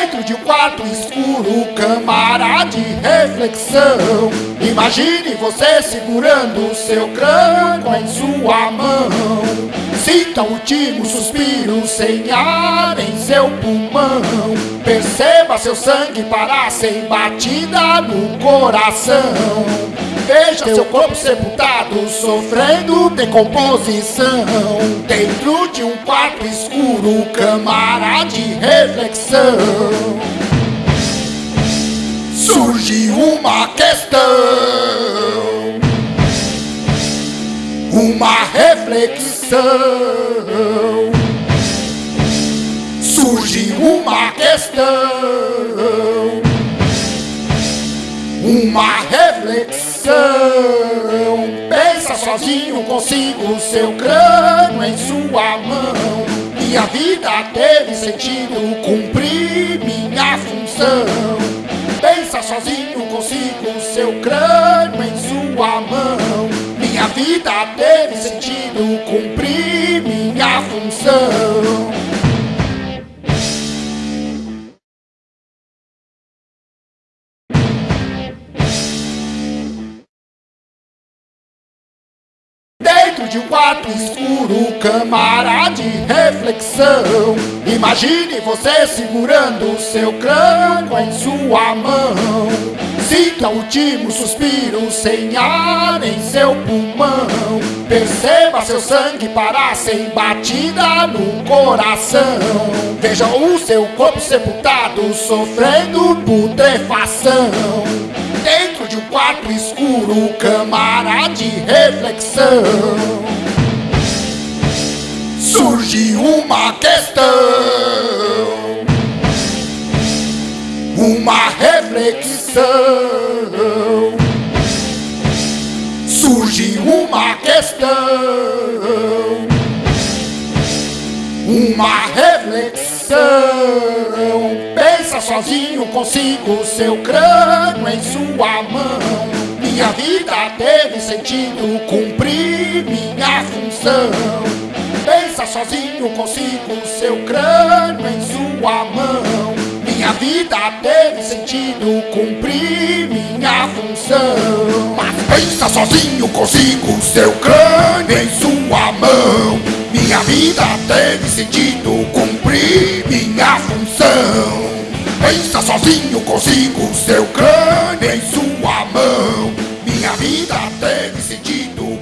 Dentro de um quarto escuro, câmara de reflexão. Imagine você segurando seu crânio em sua mão. Sinta o último suspiro sem ar em seu pulmão. Perceba seu sangue parar sem batida no coração. Veja seu corpo sepultado, sofrendo decomposição. Dentro de um quarto escuro, câmara de reflexão. Surge uma questão, uma reflexão. Surge uma questão, uma reflexão. Pensa sozinho consigo, seu crânio em sua mão. Minha vida teve sentido, cumpri minha função. Pensa sozinho consigo, seu crânio em sua mão. Minha vida teve sentido, cumpri minha função. Dentro de um quarto escuro, câmara de reflexão. Imagine você segurando seu crânio em sua mão. Sinta o último suspiro sem ar em seu pulmão. Perceba seu sangue parar sem batida no coração. Veja o seu corpo sepultado, sofrendo putrefação. Quarto escuro, câmara de reflexão. Surge uma questão, uma reflexão. Surge uma questão, uma reflexão. Sozinho consigo, seu crânio em sua mão. Minha vida teve sentido, cumpri minha função. Pensa sozinho consigo, seu crânio em sua mão. Minha vida teve sentido, cumpri minha função. Mas pensa sozinho consigo, seu crânio em sua mão. Minha vida teve sentido, cumpri minha função pensa tá sozinho consigo Seu crânio em sua mão. Minha vida teve sentido